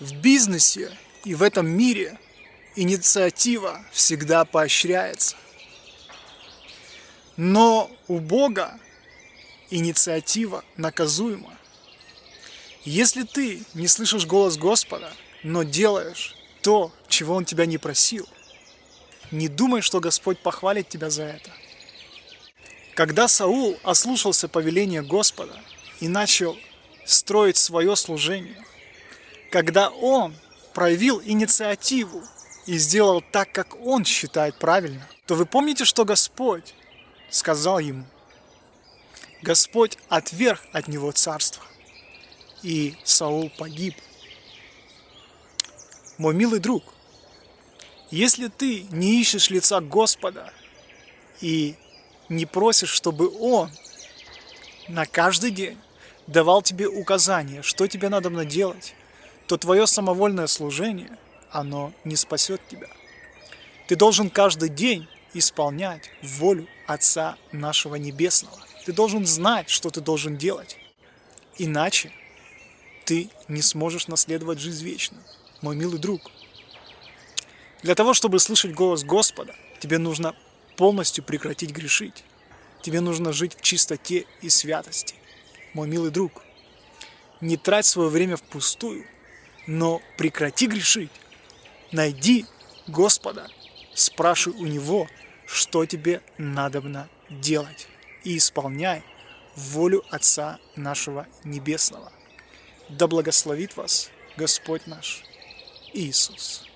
В бизнесе и в этом мире инициатива всегда поощряется. Но у Бога инициатива наказуема. Если ты не слышишь голос Господа, но делаешь то, чего Он тебя не просил, не думай, что Господь похвалит тебя за это. Когда Саул ослушался повеления Господа и начал строить свое служение, когда он проявил инициативу и сделал так, как он считает правильно, то вы помните, что Господь сказал ему? Господь отверг от него царство, и Саул погиб. Мой милый друг, если ты не ищешь лица Господа и не просишь, чтобы Он на каждый день давал тебе указания, что тебе надо делать, то твое самовольное служение, оно не спасет тебя. Ты должен каждый день исполнять волю Отца нашего Небесного. Ты должен знать, что ты должен делать. Иначе ты не сможешь наследовать жизнь вечную, мой милый друг. Для того, чтобы слышать голос Господа, тебе нужно полностью прекратить грешить. Тебе нужно жить в чистоте и святости. Мой милый друг, не трать свое время впустую, но прекрати грешить. Найди Господа, спрашивай у Него, что тебе надобно делать, и исполняй волю Отца нашего Небесного. Да благословит вас Господь наш Иисус.